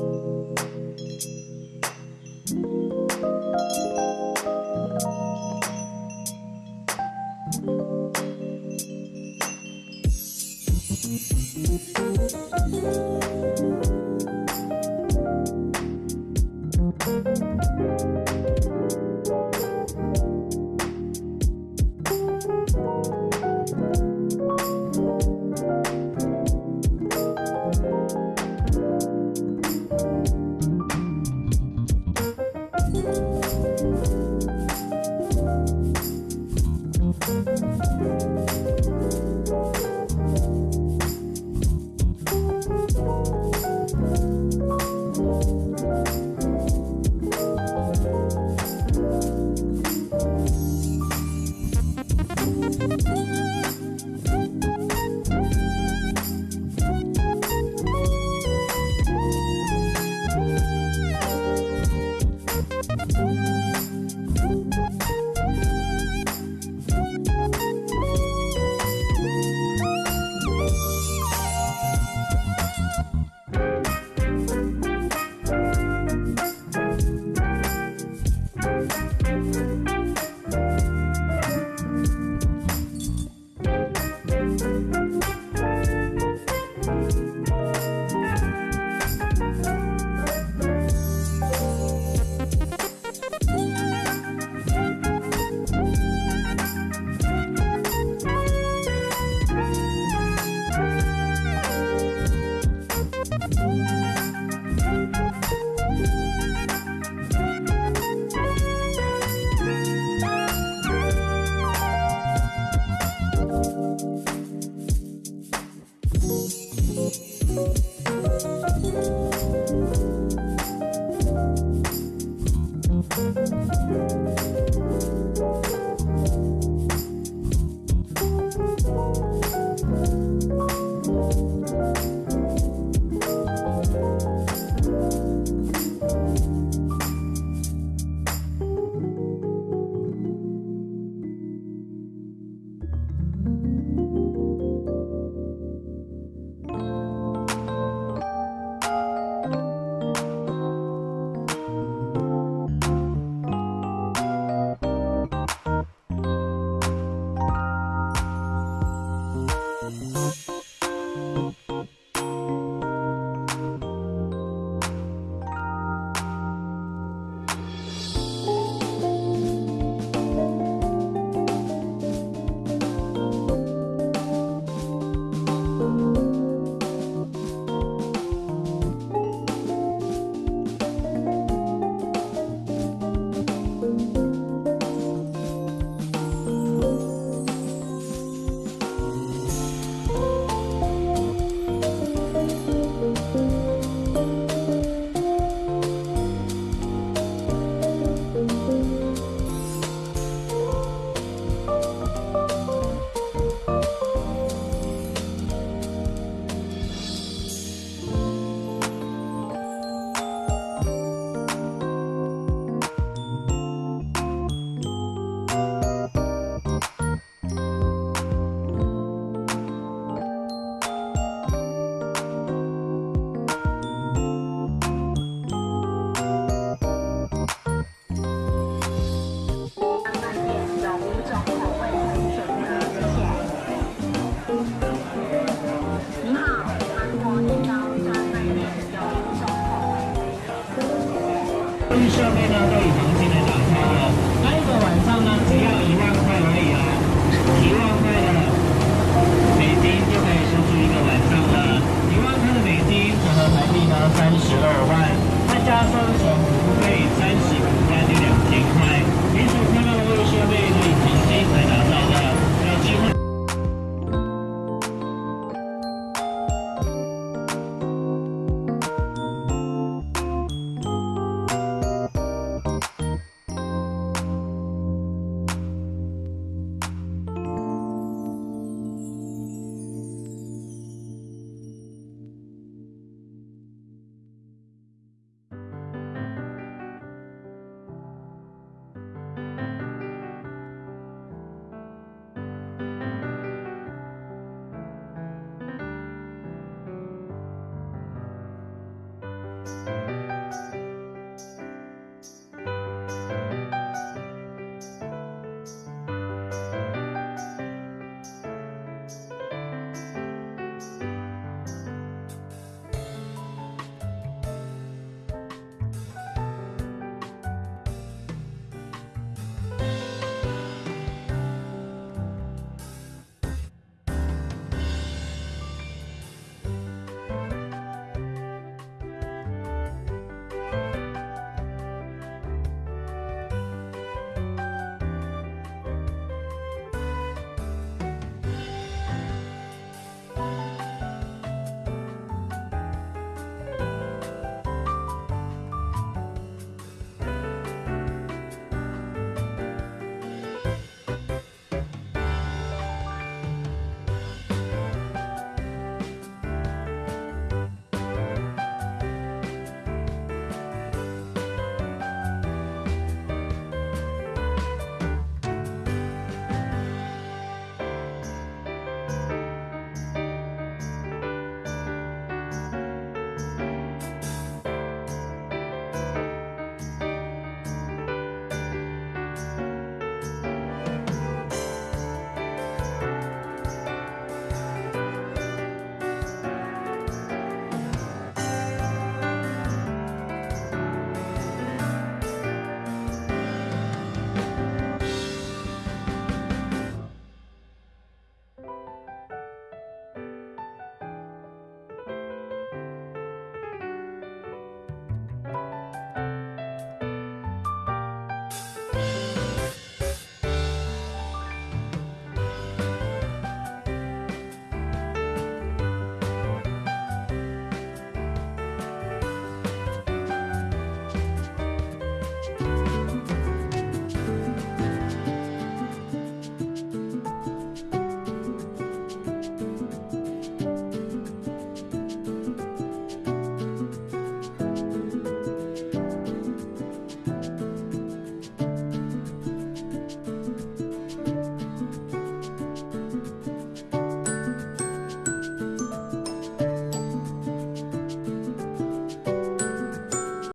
you.